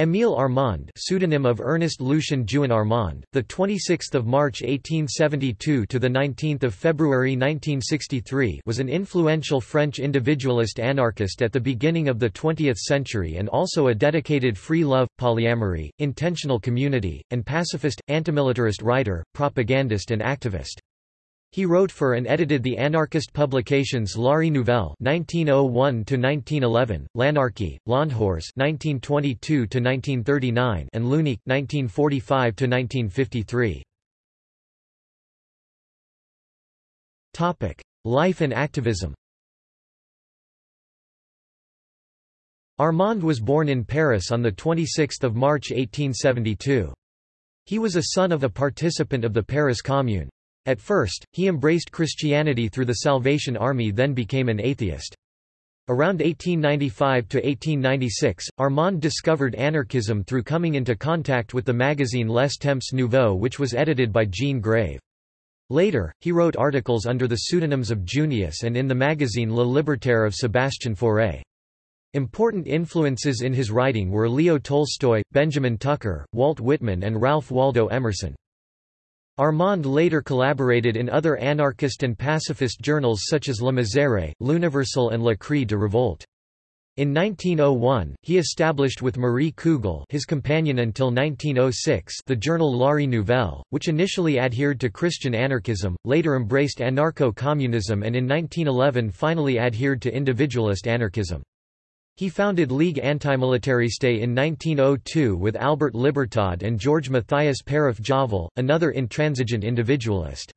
Émile Armand, pseudonym of Ernest Lucien Juin Armand, the 26th of March 1872 to the 19th of February 1963, was an influential French individualist anarchist at the beginning of the 20th century and also a dedicated free love, polyamory, intentional community, and pacifist antimilitarist writer, propagandist and activist. He wrote for and edited the anarchist publications L'Ère Nouvelle (1901–1911), L'Anarchie, L'Endehors (1922–1939), and L'Unique (1945–1953). Topic: Life and activism. Armand was born in Paris on the 26th of March 1872. He was a son of a participant of the Paris Commune. At first, he embraced Christianity through the Salvation Army then became an atheist. Around 1895 to 1896, Armand discovered anarchism through coming into contact with the magazine Les Temps Nouveaux which was edited by Jean Grave. Later, he wrote articles under the pseudonyms of Junius and in the magazine Le Libertaire of Sébastien Fauré. Important influences in his writing were Leo Tolstoy, Benjamin Tucker, Walt Whitman and Ralph Waldo Emerson. Armand later collaborated in other anarchist and pacifist journals such as Le Misère, L'Universal and La Cri de Revolte. In 1901, he established with Marie Kugel his companion until 1906 the journal L'Ère Nouvelle, which initially adhered to Christian anarchism, later embraced anarcho-communism and in 1911 finally adhered to individualist anarchism. He founded Ligue Antimilitariste in 1902 with Albert Libertad and George Matthias Paraf-Javal, another intransigent individualist.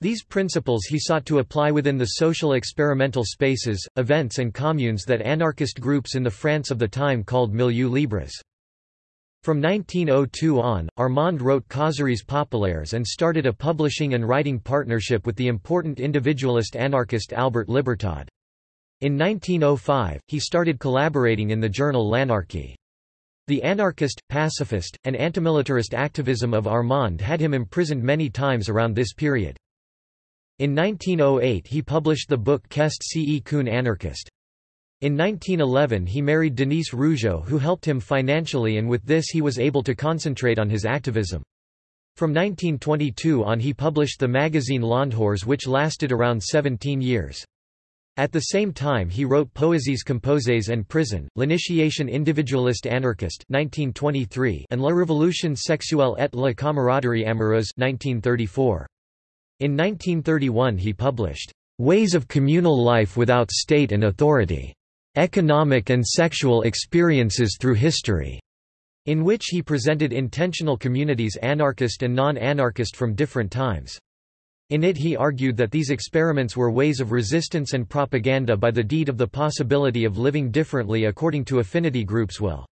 These principles he sought to apply within the social experimental spaces, events and communes that anarchist groups in the France of the time called milieux libres. From 1902 on, Armand wrote Causeries populaires and started a publishing and writing partnership with the important individualist anarchist Albert Libertad. In 1905, he started collaborating in the journal L'Anarchie. The anarchist, pacifist, and antimilitarist activism of Armand had him imprisoned many times around this period. In 1908 he published the book Qu'est ce qu'un Anarchist. In 1911 he married Denise Rougeau who helped him financially and with this he was able to concentrate on his activism. From 1922 on he published the magazine L'Endehors which lasted around 17 years. At the same time he wrote Poésies composées en prison, L'initiation individualiste anarchiste 1923 and La révolution sexuelle et la camaraderie amoureuse 1934. In 1931 he published, "'Ways of Communal Life Without State and Authority. Economic and Sexual Experiences Through History' in which he presented intentional communities anarchist and non-anarchist from different times. In it he argued that these experiments were ways of resistance and propaganda by the deed of the possibility of living differently according to affinity groups' will.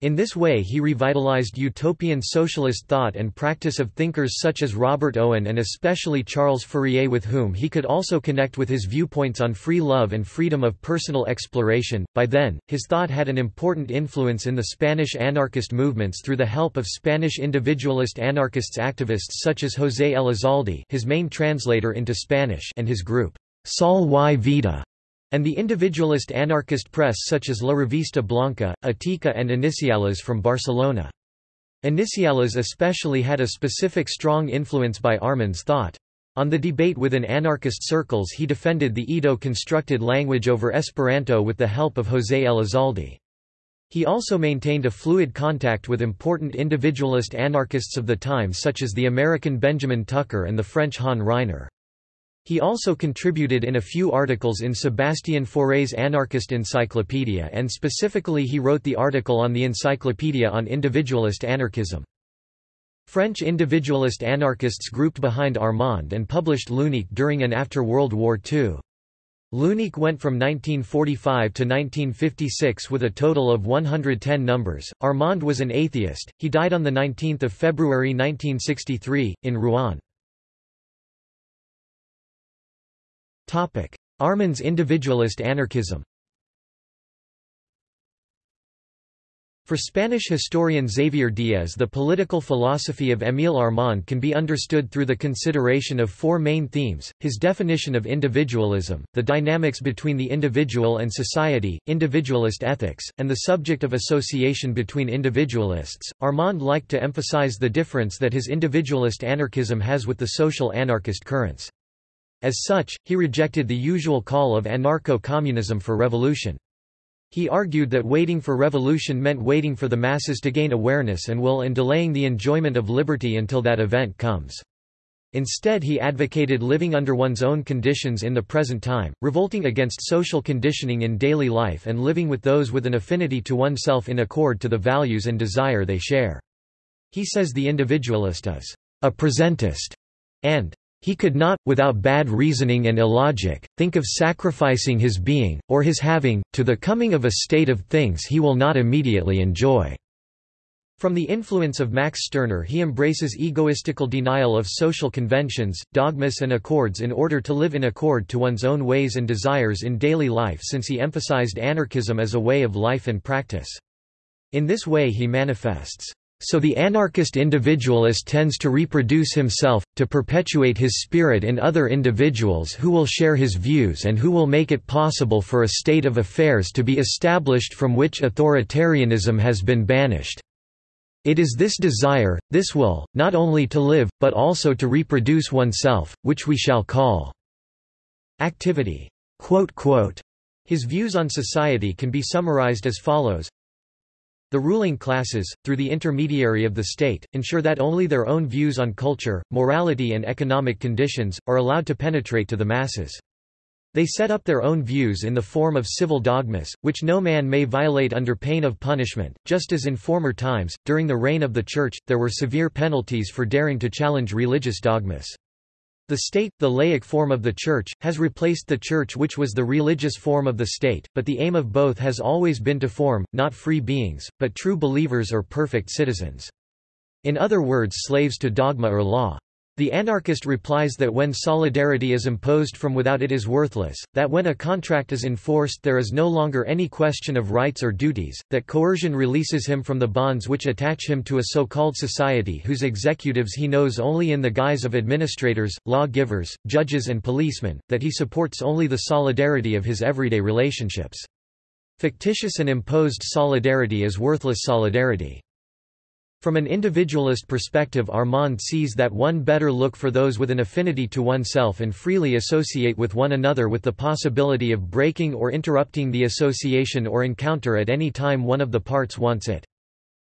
In this way he revitalized utopian socialist thought and practice of thinkers such as Robert Owen and especially Charles Fourier with whom he could also connect with his viewpoints on free love and freedom of personal exploration. By then, his thought had an important influence in the Spanish anarchist movements through the help of Spanish individualist anarchists activists such as José Elizalde his main translator into Spanish and his group, Sol y Vida and the individualist anarchist press such as La Revista Blanca, Etica and Iniciales from Barcelona. Iniciales especially had a specific strong influence by Armand's thought. On the debate within anarchist circles he defended the Ido-constructed language over Esperanto with the help of José Elizalde. He also maintained a fluid contact with important individualist anarchists of the time such as the American Benjamin Tucker and the French Han Ryner. He also contributed in a few articles in Sébastien Fauré's Anarchist Encyclopedia and specifically he wrote the article on the Encyclopedia on individualist anarchism. French individualist anarchists grouped behind Armand and published L'Unique during and after World War II. L'Unique went from 1945 to 1956 with a total of 110 numbers. Armand was an atheist. He died on the 19th of February 1963 in Rouen. Armand's individualist anarchism For Spanish historian Xavier Diez the political philosophy of Émile Armand can be understood through the consideration of four main themes, his definition of individualism, the dynamics between the individual and society, individualist ethics, and the subject of association between individualists. Armand liked to emphasize the difference that his individualist anarchism has with the social anarchist currents. As such, he rejected the usual call of anarcho-communism for revolution. He argued that waiting for revolution meant waiting for the masses to gain awareness and will and delaying the enjoyment of liberty until that event comes. Instead he advocated living under one's own conditions in the present time, revolting against social conditioning in daily life and living with those with an affinity to oneself in accord to the values and desire they share. He says the individualist is a presentist and he could not, without bad reasoning and illogic, think of sacrificing his being, or his having, to the coming of a state of things he will not immediately enjoy. From the influence of Max Stirner he embraces egoistical denial of social conventions, dogmas and accords in order to live in accord to one's own ways and desires in daily life since he emphasized anarchism as a way of life and practice. In this way he manifests so the anarchist individualist tends to reproduce himself, to perpetuate his spirit in other individuals who will share his views and who will make it possible for a state of affairs to be established from which authoritarianism has been banished. It is this desire, this will, not only to live, but also to reproduce oneself, which we shall call activity. His views on society can be summarized as follows the ruling classes, through the intermediary of the state, ensure that only their own views on culture, morality and economic conditions, are allowed to penetrate to the masses. They set up their own views in the form of civil dogmas, which no man may violate under pain of punishment, just as in former times, during the reign of the Church, there were severe penalties for daring to challenge religious dogmas. The state, the laic form of the Church, has replaced the Church which was the religious form of the state, but the aim of both has always been to form, not free beings, but true believers or perfect citizens. In other words slaves to dogma or law. The anarchist replies that when solidarity is imposed from without it is worthless, that when a contract is enforced there is no longer any question of rights or duties, that coercion releases him from the bonds which attach him to a so-called society whose executives he knows only in the guise of administrators, law-givers, judges and policemen, that he supports only the solidarity of his everyday relationships. Fictitious and imposed solidarity is worthless solidarity. From an individualist perspective Armand sees that one better look for those with an affinity to oneself and freely associate with one another with the possibility of breaking or interrupting the association or encounter at any time one of the parts wants it.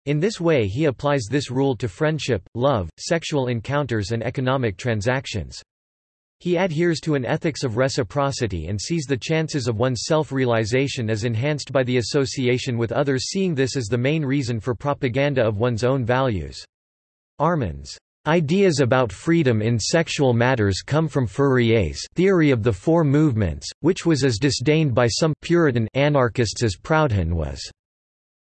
In this way he applies this rule to friendship, love, sexual encounters and economic transactions. He adheres to an ethics of reciprocity and sees the chances of one's self-realization as enhanced by the association with others seeing this as the main reason for propaganda of one's own values. Armand's Ideas about freedom in sexual matters come from Fourier's theory of the four movements, which was as disdained by some Puritan anarchists as Proudhon was.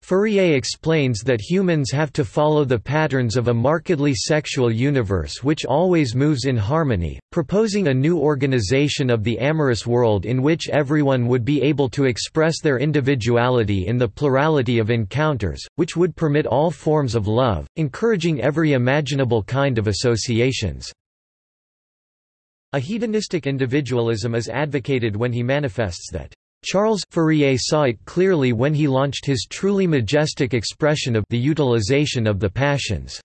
Fourier explains that humans have to follow the patterns of a markedly sexual universe which always moves in harmony, proposing a new organization of the amorous world in which everyone would be able to express their individuality in the plurality of encounters, which would permit all forms of love, encouraging every imaginable kind of associations. A hedonistic individualism is advocated when he manifests that Charles Fourier saw it clearly when he launched his truly majestic expression of the utilization of the passions.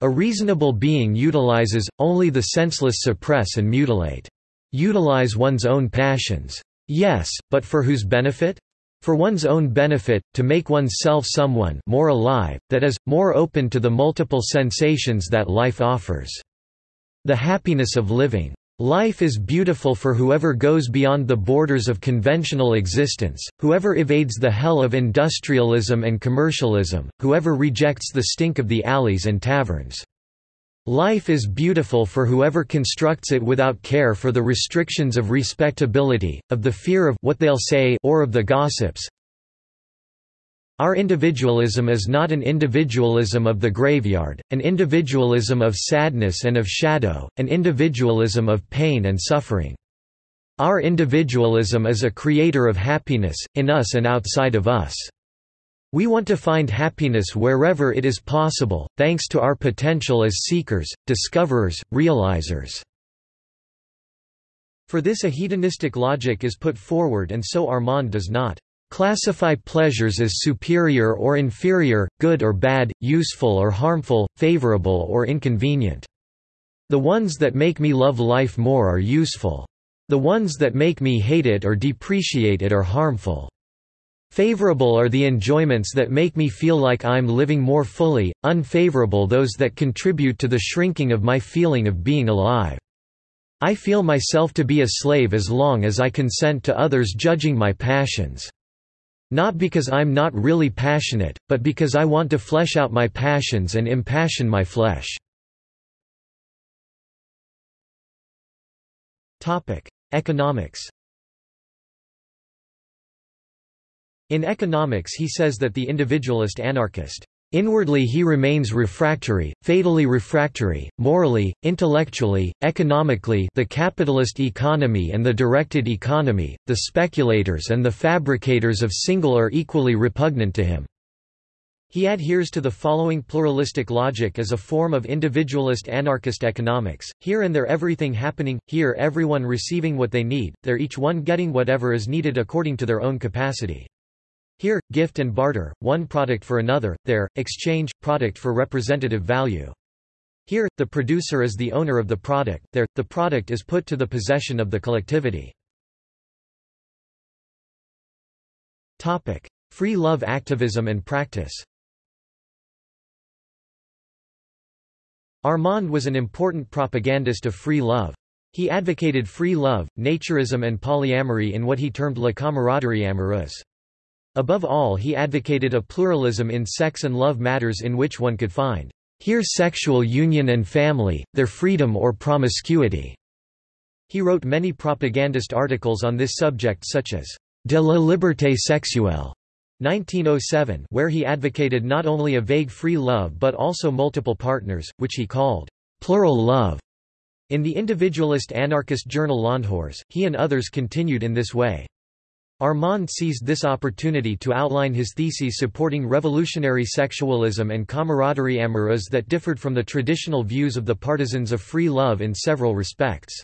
A reasonable being utilizes, only the senseless suppress and mutilate. Utilize one's own passions. Yes, but for whose benefit? For one's own benefit, to make oneself someone more alive, that is, more open to the multiple sensations that life offers. The happiness of living. Life is beautiful for whoever goes beyond the borders of conventional existence, whoever evades the hell of industrialism and commercialism, whoever rejects the stink of the alleys and taverns. Life is beautiful for whoever constructs it without care for the restrictions of respectability, of the fear of what they'll say or of the gossips, our individualism is not an individualism of the graveyard, an individualism of sadness and of shadow, an individualism of pain and suffering. Our individualism is a creator of happiness, in us and outside of us. We want to find happiness wherever it is possible, thanks to our potential as seekers, discoverers, realizers." For this a hedonistic logic is put forward and so Armand does not classify pleasures as superior or inferior, good or bad, useful or harmful, favorable or inconvenient. The ones that make me love life more are useful. The ones that make me hate it or depreciate it are harmful. Favorable are the enjoyments that make me feel like I'm living more fully, unfavorable those that contribute to the shrinking of my feeling of being alive. I feel myself to be a slave as long as I consent to others judging my passions. Not because I'm not really passionate, but because I want to flesh out my passions and impassion my flesh. Economics In economics he says that the individualist anarchist Inwardly he remains refractory, fatally refractory, morally, intellectually, economically the capitalist economy and the directed economy, the speculators and the fabricators of single are equally repugnant to him. He adheres to the following pluralistic logic as a form of individualist anarchist economics, here and there everything happening, here everyone receiving what they need, there each one getting whatever is needed according to their own capacity. Here, gift and barter, one product for another, there, exchange, product for representative value. Here, the producer is the owner of the product, there, the product is put to the possession of the collectivity. Topic. Free love activism and practice Armand was an important propagandist of free love. He advocated free love, naturism and polyamory in what he termed la camaraderie amoureuse. Above all he advocated a pluralism in sex and love matters in which one could find here sexual union and family, their freedom or promiscuity. He wrote many propagandist articles on this subject such as De la liberté sexuelle 1907 where he advocated not only a vague free love but also multiple partners, which he called plural love. In the individualist anarchist journal L'Endehors, he and others continued in this way. Armand seized this opportunity to outline his theses supporting revolutionary sexualism and camaraderie amoureuse that differed from the traditional views of the partisans of free love in several respects.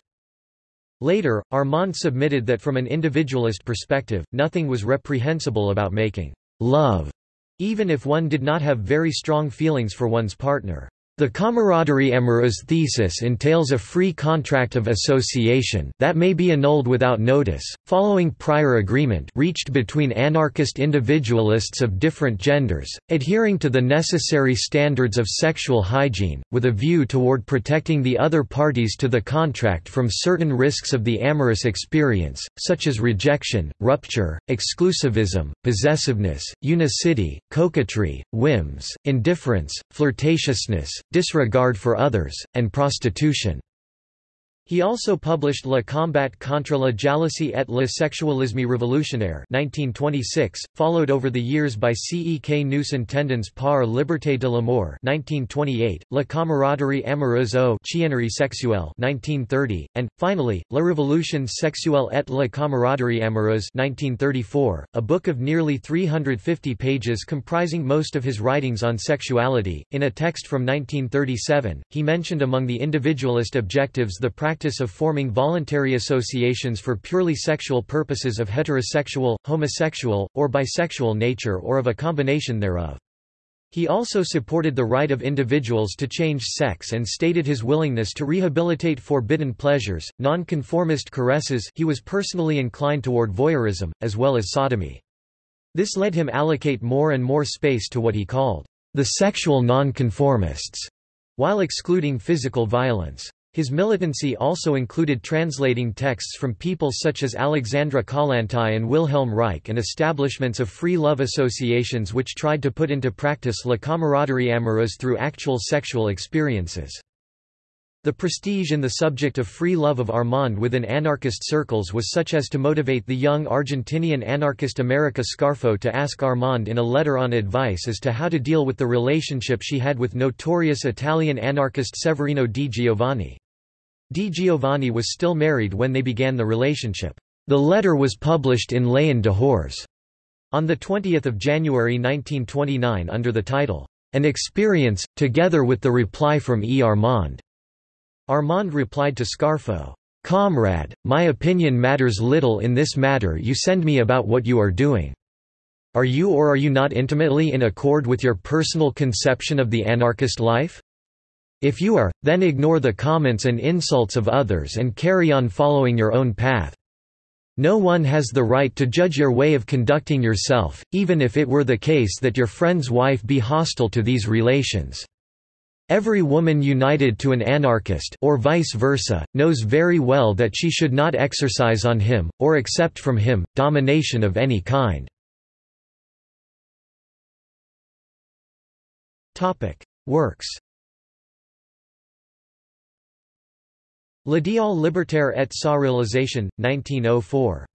Later, Armand submitted that from an individualist perspective, nothing was reprehensible about making love, even if one did not have very strong feelings for one's partner. The camaraderie amoureuse thesis entails a free contract of association that may be annulled without notice, following prior agreement reached between anarchist individualists of different genders, adhering to the necessary standards of sexual hygiene, with a view toward protecting the other parties to the contract from certain risks of the amorous experience, such as rejection, rupture, exclusivism, possessiveness, unicity, coquetry, whims, indifference, flirtatiousness, disregard for others, and prostitution. He also published Le combat contre la jalousie et le sexualisme révolutionnaire 1926, followed over the years by C. E. K. nous entendons par liberté de l'amour 1928, La camaraderie amoureuse au chiennerie sexuelle 1930, and, finally, La révolution sexuelle et la camaraderie amoureuse 1934, a book of nearly 350 pages comprising most of his writings on sexuality. In a text from 1937, he mentioned among the individualist objectives the practice practice of forming voluntary associations for purely sexual purposes of heterosexual, homosexual, or bisexual nature or of a combination thereof. He also supported the right of individuals to change sex and stated his willingness to rehabilitate forbidden pleasures, non-conformist caresses he was personally inclined toward voyeurism, as well as sodomy. This led him allocate more and more space to what he called the sexual nonconformists, while excluding physical violence. His militancy also included translating texts from people such as Alexandra Kollontai and Wilhelm Reich and establishments of free love associations which tried to put into practice la camaraderie amoureuse through actual sexual experiences. The prestige in the subject of free love of Armand within anarchist circles was such as to motivate the young Argentinian anarchist America Scarfo to ask Armand in a letter on advice as to how to deal with the relationship she had with notorious Italian anarchist Severino di Giovanni. Di Giovanni was still married when they began the relationship. The letter was published in L'Endehors. On 20 January 1929 under the title, An Experience, together with the reply from E. Armand. Armand replied to Scarfo, Comrade, my opinion matters little in this matter you send me about what you are doing. Are you or are you not intimately in accord with your personal conception of the anarchist life? If you are, then ignore the comments and insults of others and carry on following your own path. No one has the right to judge your way of conducting yourself, even if it were the case that your friend's wife be hostile to these relations. Every woman united to an anarchist or vice versa, knows very well that she should not exercise on him, or accept from him, domination of any kind. Works L'idéal libertaire et sa réalisation, 1904.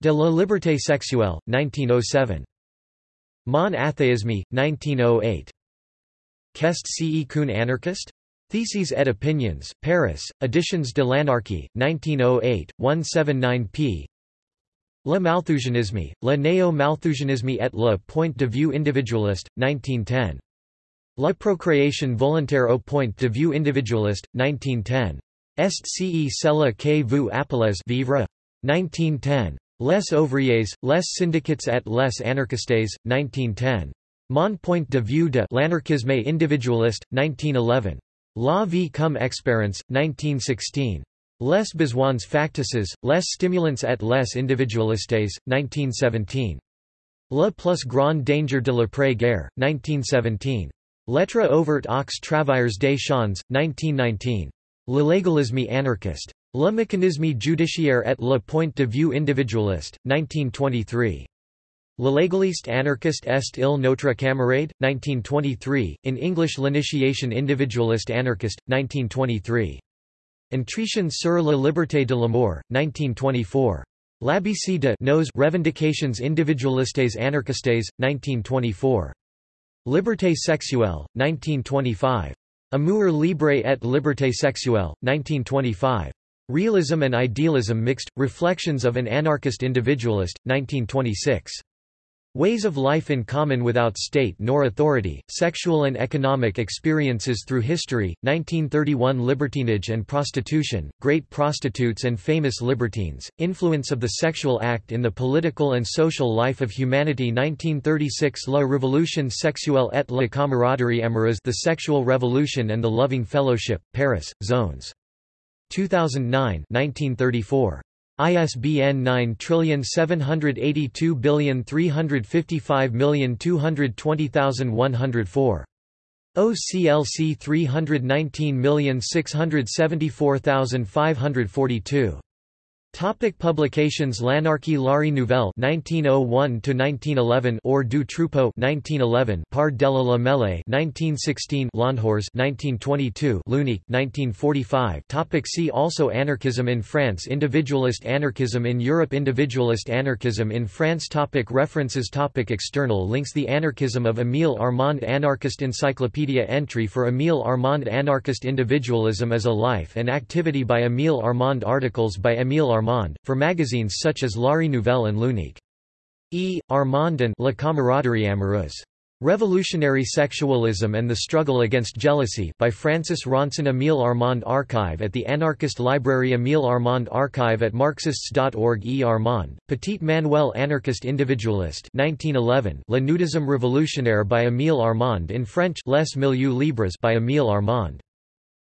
De la liberté sexuelle, 1907. Mon athéisme, 1908. Qu'est ce qu'un Anarchist? Theses et Opinions, Paris, Editions de l'Anarchie, 1908, 179 p. Le Malthusianisme, le néo-Malthusianisme et le point de vue individualiste, 1910. La procréation volontaire au point de vue individualiste, 1910. Est ce cela que vous appelez vivre? 1910. Les ouvriers, les syndicats et les anarchistes, 1910. Mon point de vue de l'anarchisme individualiste, 1911. La vie comme expérience, 1916. Les besoins factices, les stimulants et les individualistes, 1917. Le plus grand danger de l'après-guerre, 1917. Lettre ouverte aux travailleurs des champs, 1919. L'illégalisme anarchiste. Le mécanisme judiciaire et le point de vue individualiste, 1923. L'illégaliste anarchiste est il notre camarade? 1923, in English L'initiation individualiste anarchiste, 1923. Entretien sur la liberté de l'amour, 1924. L'ABC de nos revendications individualistes anarchistes, 1924. Liberté sexuelle, 1925. Amour libre et liberté sexuelle, 1925. Realism and Idealism Mixed, Reflections of an Anarchist Individualist, 1926. Ways of Life in Common Without State nor Authority, Sexual and Economic Experiences Through History, 1931 Libertinage and Prostitution, Great Prostitutes and Famous Libertines, Influence of the Sexual Act in the Political and Social Life of Humanity 1936 La Révolution sexuelle et la camaraderie amoureuse The Sexual Revolution and the Loving Fellowship, Paris, Zones. 2009 1934. ISBN 9782355220104. OCLC 319674542. Topic publications L'Anarchie L'Ère Nouvelle 1901 to 1911 Hors du Troupeau 1911 Par-delà la Mêlée 1916 L'Endehors 1922 L'Unique 1945 Topic See also Anarchism in France Individualist anarchism in Europe Individualist anarchism in France topic References topic External links The Anarchism of Émile Armand Anarchist Encyclopedia Entry for Émile Armand Anarchist Individualism as a Life and Activity by Émile Armand Articles by Émile Armand Armand, for magazines such as L'Ère Nouvelle and L'Unique. E. Armand and La Camaraderie Amoureuse. Revolutionary Sexualism and the Struggle Against Jealousy by Francis Ronsin Émile Armand Archive at the Anarchist Library Émile Armand Archive at Marxists.org E. Armand, Petit Manuel Anarchist Individualist 1911 Le Nudisme Révolutionnaire by Émile Armand in French Les Milieux Libres by Émile Armand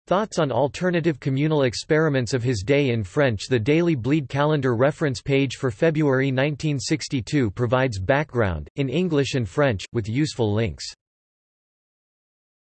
Thoughts on alternative communal experiments of his day in French The Daily Bleed calendar reference page for February 1962 provides background, in English and French, with useful links.